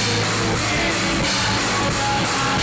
I'm not afraid of